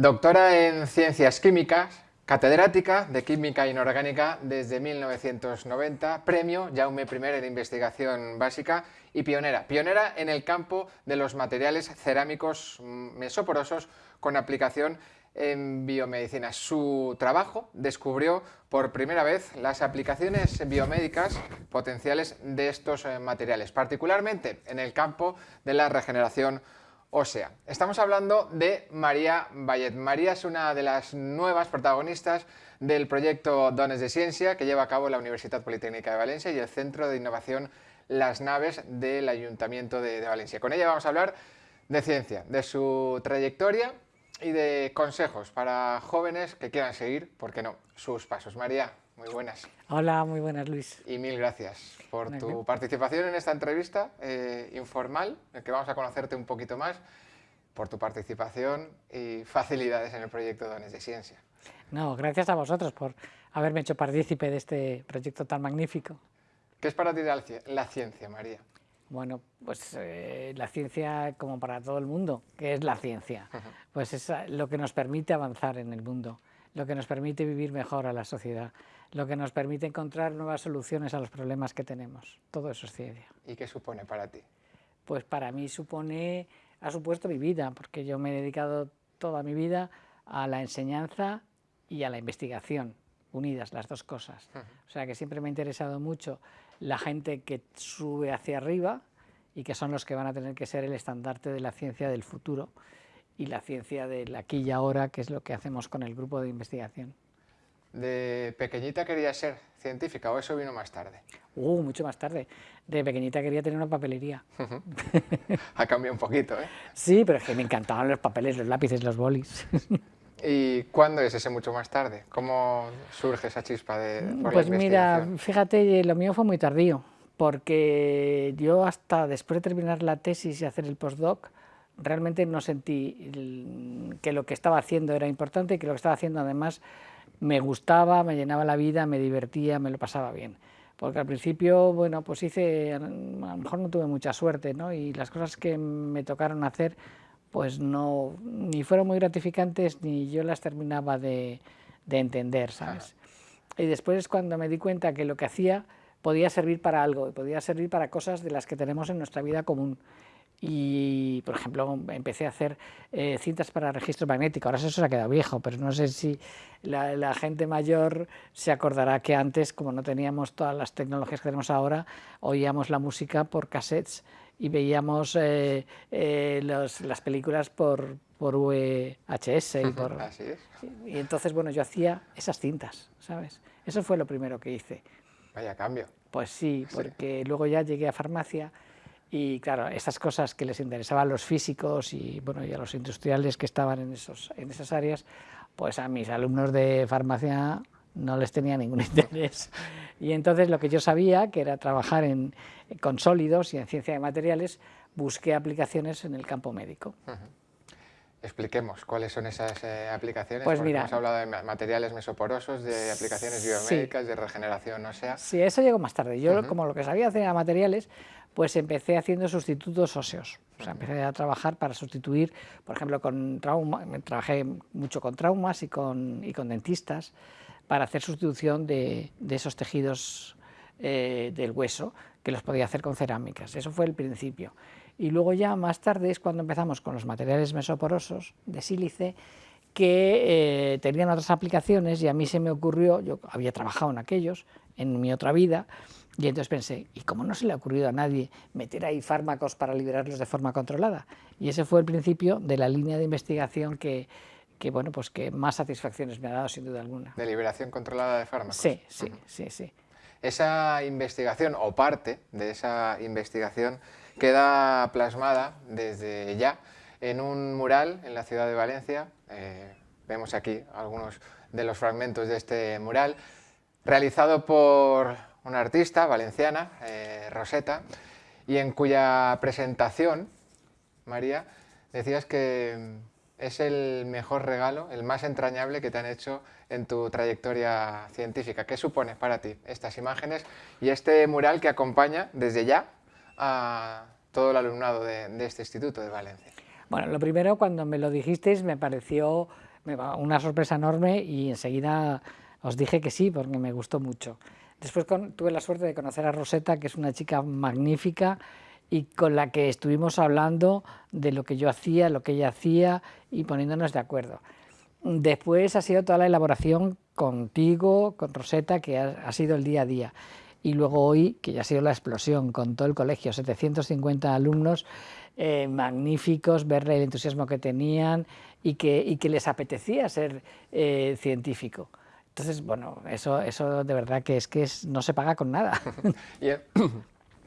Doctora en Ciencias Químicas, catedrática de Química Inorgánica desde 1990, premio Jaume I en Investigación Básica y pionera. Pionera en el campo de los materiales cerámicos mesoporosos con aplicación en biomedicina. Su trabajo descubrió por primera vez las aplicaciones biomédicas potenciales de estos eh, materiales, particularmente en el campo de la regeneración o sea, estamos hablando de María Vallet. María es una de las nuevas protagonistas del proyecto Dones de Ciencia que lleva a cabo la Universidad Politécnica de Valencia y el Centro de Innovación Las Naves del Ayuntamiento de, de Valencia. Con ella vamos a hablar de ciencia, de su trayectoria y de consejos para jóvenes que quieran seguir, ¿por qué no?, sus pasos. María, muy buenas. Hola, muy buenas Luis. Y mil gracias por tu participación en esta entrevista eh, informal, en que vamos a conocerte un poquito más, por tu participación y facilidades en el proyecto Dones de Ciencia. No, gracias a vosotros por haberme hecho partícipe de este proyecto tan magnífico. ¿Qué es para ti la ciencia, María? Bueno, pues eh, la ciencia, como para todo el mundo, ¿qué es la ciencia? Pues es lo que nos permite avanzar en el mundo, lo que nos permite vivir mejor a la sociedad, lo que nos permite encontrar nuevas soluciones a los problemas que tenemos. Todo eso es ciencia. ¿Y qué supone para ti? Pues para mí supone, ha supuesto mi vida, porque yo me he dedicado toda mi vida a la enseñanza y a la investigación, unidas las dos cosas. O sea que siempre me ha interesado mucho la gente que sube hacia arriba y que son los que van a tener que ser el estandarte de la ciencia del futuro y la ciencia del aquí y ahora, que es lo que hacemos con el grupo de investigación. ¿De pequeñita quería ser científica o eso vino más tarde? Uh, mucho más tarde. De pequeñita quería tener una papelería. ha cambiado un poquito, ¿eh? Sí, pero es que me encantaban los papeles, los lápices, los bolis. ¿Y cuándo es ese mucho más tarde? ¿Cómo surge esa chispa de por Pues mira, fíjate, lo mío fue muy tardío, porque yo hasta después de terminar la tesis y hacer el postdoc, realmente no sentí que lo que estaba haciendo era importante y que lo que estaba haciendo además me gustaba, me llenaba la vida, me divertía, me lo pasaba bien. Porque al principio, bueno, pues hice, a lo mejor no tuve mucha suerte, ¿no? Y las cosas que me tocaron hacer, pues no, ni fueron muy gratificantes, ni yo las terminaba de, de entender, ¿sabes? Y después es cuando me di cuenta que lo que hacía podía servir para algo, podía servir para cosas de las que tenemos en nuestra vida común y, por ejemplo, empecé a hacer eh, cintas para registro magnético. Ahora eso se ha quedado viejo, pero no sé si la, gente mayor se acordará que antes, como no teníamos todas las tecnologías que tenemos ahora, oíamos la música por cassettes y veíamos eh, eh, las películas por, por VHS. Y, por, Así es. y entonces, bueno, yo hacía esas cintas, ¿sabes? Eso fue lo primero que hice. Vaya cambio. Pues sí, porque luego ya llegué a farmacia y claro, esas cosas que les interesaban a los físicos y, bueno, y a los industriales que estaban en, esos, en esas áreas, pues a mis alumnos de farmacia no les tenía ningún interés. Y entonces lo que yo sabía, que era trabajar en, con sólidos y en ciencia de materiales, busqué aplicaciones en el campo médico. Expliquemos cuáles son esas eh, aplicaciones. Pues mira, hemos hablado de materiales mesoporosos, de aplicaciones biomédicas, de regeneración ósea. Sí, eso llegó más tarde. Yo, como lo que sabía hacer era materiales, pues empecé haciendo sustitutos óseos. O sea, empecé a trabajar para sustituir, por ejemplo, con trauma, trabajé mucho con traumas y con, y con dentistas, para hacer sustitución de, esos tejidos eh, del hueso, que los podía hacer con cerámicas. Eso fue el principio. Y luego ya más tarde es cuando empezamos con los materiales mesoporosos de sílice, que eh, tenían otras aplicaciones y a mí se me ocurrió, yo había trabajado en aquellos, en mi otra vida, y entonces pensé, ¿y cómo no se le ha ocurrido a nadie meter ahí fármacos para liberarlos de forma controlada? Y ese fue el principio de la línea de investigación que, que, bueno, pues que más satisfacciones me ha dado sin duda alguna. ¿De liberación controlada de fármacos? Sí, sí, sí, sí. Esa investigación, o parte de esa investigación, queda plasmada desde ya en un mural en la ciudad de Valencia. Eh, vemos aquí algunos de los fragmentos de este mural, realizado por una artista valenciana, eh, Rosetta, y en cuya presentación, María, decías que es el mejor regalo, el más entrañable que te han hecho en tu trayectoria científica. ¿Qué supone para ti estas imágenes y este mural que acompaña desde ya a todo el alumnado de, este instituto de Valencia? Bueno, lo primero, cuando me lo dijisteis, me pareció una sorpresa enorme y enseguida os dije que sí, porque me gustó mucho. Después tuve la suerte de conocer a Rosetta, que es una chica magnífica y con la que estuvimos hablando de lo que yo hacía, lo que ella hacía y poniéndonos de acuerdo. Después ha sido toda la elaboración contigo, con Rosetta, que ha, sido el día a día. Y luego hoy, que ya ha sido la explosión, con todo el colegio, 750 alumnos eh, magníficos, ver el entusiasmo que tenían y que, que les apetecía ser eh, científico. Entonces, bueno, eso, eso de verdad que es que no se paga con nada. y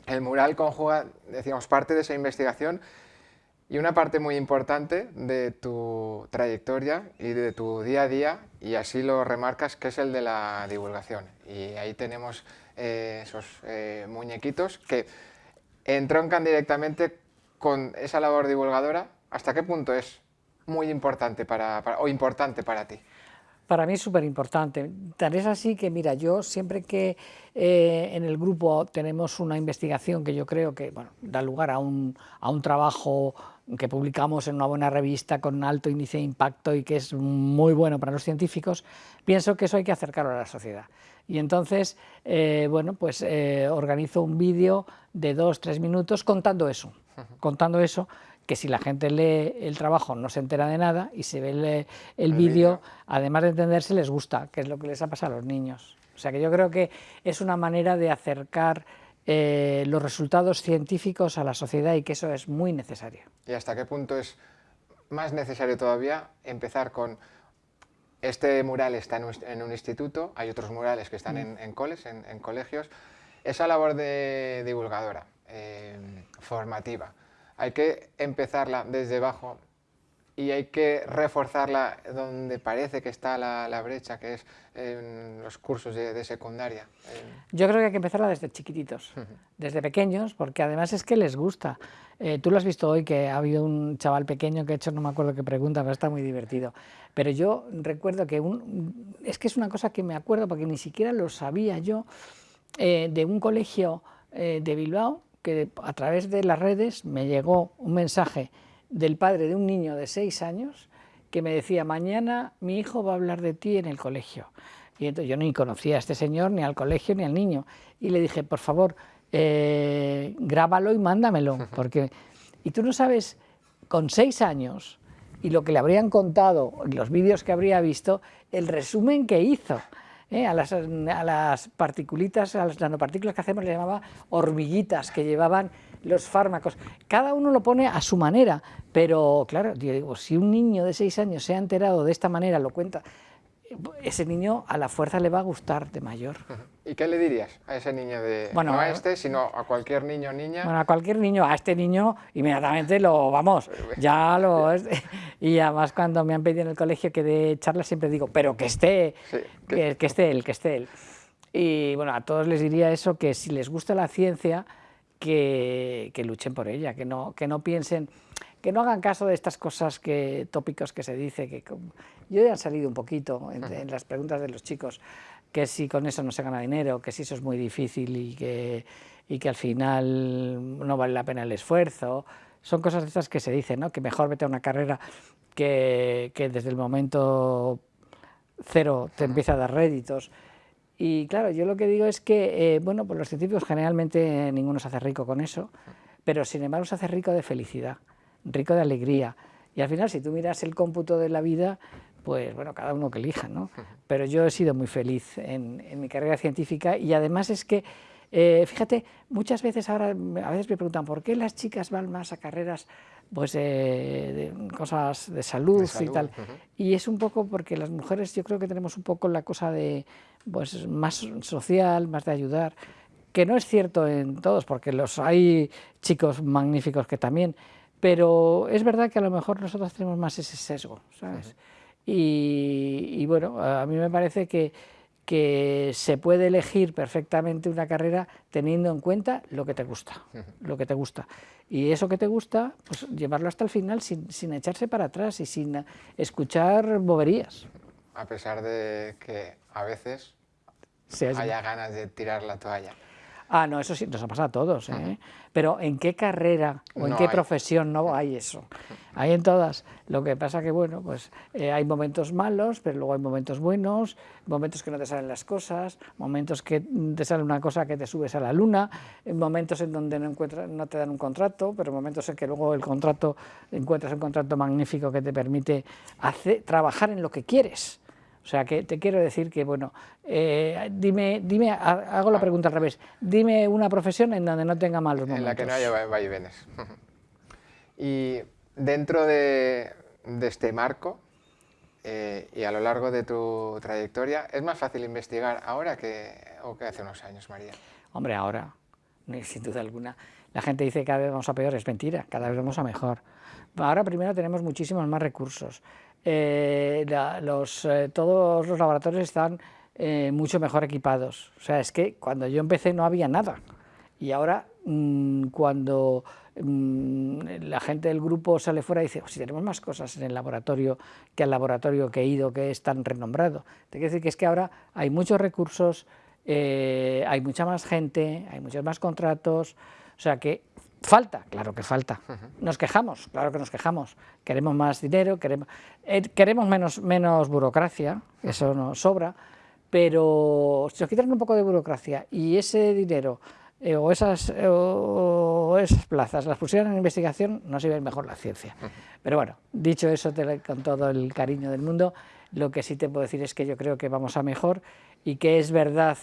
el, mural conjuga, decíamos, parte de esa investigación y una parte muy importante de tu trayectoria y de tu día a día, y así lo remarcas, que es el de la divulgación. Y ahí tenemos eh, esos eh, muñequitos que entroncan directamente con esa labor divulgadora. ¿Hasta qué punto es muy importante para o importante para ti? Para mí es súper importante. Tal es así que, mira, yo siempre que eh, en el grupo tenemos una investigación que yo creo que bueno, da lugar a un, a un trabajo que publicamos en una buena revista con alto índice de impacto y que es muy bueno para los científicos, pienso que eso hay que acercarlo a la sociedad. Y entonces, eh, bueno, pues eh, organizo un vídeo de dos, tres minutos contando eso, contando eso, que si la gente lee el trabajo no se entera de nada y se ve el, vídeo, además de entenderse, les gusta, que es lo que les ha pasado a los niños. O sea que yo creo que es una manera de acercar eh, los resultados científicos a la sociedad y que eso es muy necesario. ¿Y hasta qué punto es más necesario todavía empezar con este mural está en un, instituto, hay otros murales que están en, en coles, en, colegios, esa labor de divulgadora, eh, formativa, hay que empezarla desde abajo y hay que reforzarla donde parece que está la, brecha, que es en los cursos de, secundaria. Yo creo que hay que empezarla desde chiquititos, desde pequeños, porque además es que les gusta. Eh, tú lo has visto hoy, que ha habido un chaval pequeño que ha hecho, no me acuerdo qué pregunta, pero está muy divertido. Pero yo recuerdo que, un, es que es una cosa que me acuerdo, porque ni siquiera lo sabía yo, eh, de un colegio eh, de Bilbao, que a través de las redes me llegó un mensaje del padre de un niño de seis años que me decía, mañana mi hijo va a hablar de ti en el colegio. Y entonces yo ni conocía a este señor, ni al colegio, ni al niño. Y le dije, por favor, eh, grábalo y mándamelo. Porque... Y tú no sabes, con seis años, y lo que le habrían contado, los vídeos que habría visto, el resumen que hizo. ¿Eh? a, las, a, particulitas, a las nanopartículas que hacemos, le llamaba hormiguitas, que llevaban los fármacos. Cada uno lo pone a su manera, pero claro, digo, si un niño de seis años se ha enterado de esta manera, lo cuenta, ese niño a la fuerza le va a gustar de mayor. ¿Y qué le dirías a ese niño de, bueno, no a este, sino a cualquier niño o niña? Bueno, a cualquier niño, a este niño inmediatamente lo, vamos, ya lo... y además cuando me han pedido en el colegio que de charla siempre digo, pero que esté, que, esté él, que esté él. Y bueno, a todos les diría eso, que si les gusta la ciencia, que, que luchen por ella, que no, que no piensen que no hagan caso de estas cosas que, tópicos que se dice, que yo ya he salido un poquito en, las preguntas de los chicos, que si con eso no se gana dinero, que si eso es muy difícil y que, y que al final no vale la pena el esfuerzo, son cosas de estas que se dicen, ¿no? que mejor vete a una carrera que, que desde el momento cero te empieza a dar réditos. Y claro, yo lo que digo es que, eh, bueno, pues los científicos generalmente ninguno se hace rico con eso, pero sin embargo se hace rico de felicidad rico de alegría. Y al final, si tú miras el cómputo de la vida, pues bueno, cada uno que elija, ¿no? Pero yo he sido muy feliz en, mi carrera científica y además es que, eh, fíjate, muchas veces ahora, a veces me preguntan, ¿por qué las chicas van más a carreras pues de cosas de salud, y tal? Y es un poco porque las mujeres yo creo que tenemos un poco la cosa de, pues más social, más de ayudar, que no es cierto en todos, porque los hay chicos magníficos que también, pero es verdad que a lo mejor nosotros tenemos más ese sesgo, ¿sabes? y, bueno, a mí me parece que, que se puede elegir perfectamente una carrera teniendo en cuenta lo que te gusta, lo que te gusta. Y eso que te gusta, pues llevarlo hasta el final sin, sin echarse para atrás y sin escuchar boberías. A pesar de que a veces haya ganas de tirar la toalla. Ah, no, eso sí, nos ha pasado a todos, ¿eh? Pero ¿en qué carrera o en qué profesión no hay eso? Hay en todas. Lo que pasa que, bueno, pues eh, hay momentos malos, pero luego hay momentos buenos, momentos que no te salen las cosas, momentos que te sale una cosa que te subes a la luna, momentos en donde no, encuentras, no te dan un contrato, pero momentos en que luego el contrato, encuentras un contrato magnífico que te permite hacer, trabajar en lo que quieres. O sea, que te quiero decir que, bueno, eh, dime, dime, hago la pregunta al revés, dime una profesión en donde no tenga malos momentos. En la que no haya vaivenes. y dentro de, este marco, eh, y a lo largo de tu trayectoria, ¿es más fácil investigar ahora que, o que hace unos años, María? Hombre, ahora, sin duda alguna. La gente dice que cada vez vamos a peor, es mentira, cada vez vamos a mejor. Ahora primero tenemos muchísimos más recursos. Eh, los, eh, todos los laboratorios están eh, mucho mejor equipados. O sea, es que cuando yo empecé no había nada. Y ahora, mm, cuando mm, la gente del grupo sale fuera y dice, oh, si tenemos más cosas en el laboratorio que el laboratorio que he ido, que es tan renombrado. Te quiero decir que es que ahora hay muchos recursos, hay mucha más gente, hay muchos más contratos, o sea que Falta, claro que falta. Nos quejamos, claro que nos quejamos. Queremos más dinero, queremos, eh, queremos menos, menos burocracia, eso nos sobra, pero si nos quitan un poco de burocracia y ese dinero eh, o, esas, eh, o esas plazas las pusieran en investigación, nos iba a ir mejor la ciencia. Pero bueno, dicho eso con todo el cariño del mundo, lo que sí te puedo decir es que yo creo que vamos a mejor y que es verdad,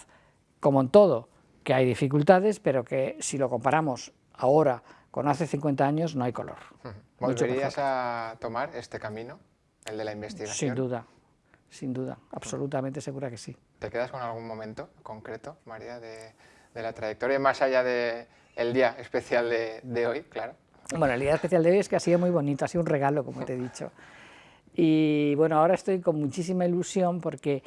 como en todo, que hay dificultades, pero que si lo comparamos ahora con hace 50 años no hay color. ¿Volverías a tomar este camino, el de la investigación? Sin duda, sin duda, absolutamente segura que sí. ¿Te quedas con algún momento concreto, María, de, la trayectoria, más allá del día especial de, hoy, claro? Bueno, el día especial de hoy es que ha sido muy bonito, ha sido un regalo, como te he dicho. Y bueno, ahora estoy con muchísima ilusión porque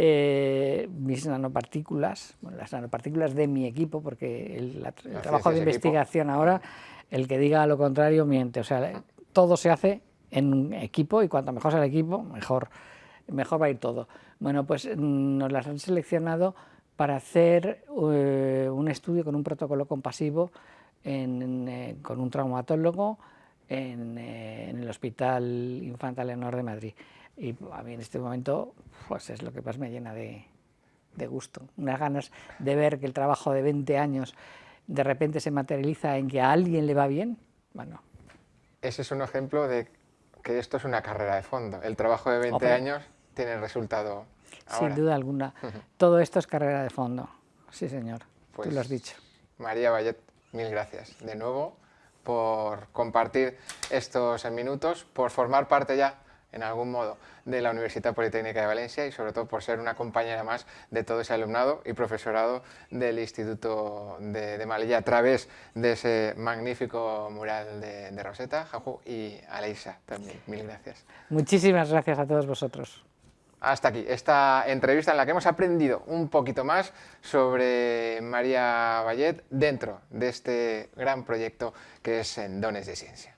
eh, mis nanopartículas, las nanopartículas de mi equipo, porque el, trabajo de investigación ahora, el que diga lo contrario miente, o sea, todo se hace en un equipo y cuanto mejor sea el equipo, mejor, mejor va a ir todo. Bueno, pues mm, nos las han seleccionado para hacer eh, un estudio con un protocolo compasivo eh, con un traumatólogo en, en el Hospital Infanta Leonor de Madrid. Y a mí en este momento pues es lo que más me llena de, gusto, unas ganas de ver que el trabajo de 20 años de repente se materializa en que a alguien le va bien, bueno. Ese es un ejemplo de que esto es una carrera de fondo. El trabajo de 20 años tiene resultado Sin duda alguna. Todo esto es carrera de fondo. Sí, señor. Tú lo has pues, dicho. María Vallet, mil gracias de nuevo por compartir estos minutos, por formar parte ya en algún modo de la Universidad Politécnica de Valencia y sobre todo por ser una compañera más de todo ese alumnado y profesorado del Instituto de, de a través de ese magnífico mural de, de Rosetta, Jaju y Aleisa también. Mil gracias. Muchísimas gracias a todos vosotros. Hasta aquí, esta entrevista en la que hemos aprendido un poquito más sobre María Vallet dentro de este gran proyecto que es en Dones de Ciencia.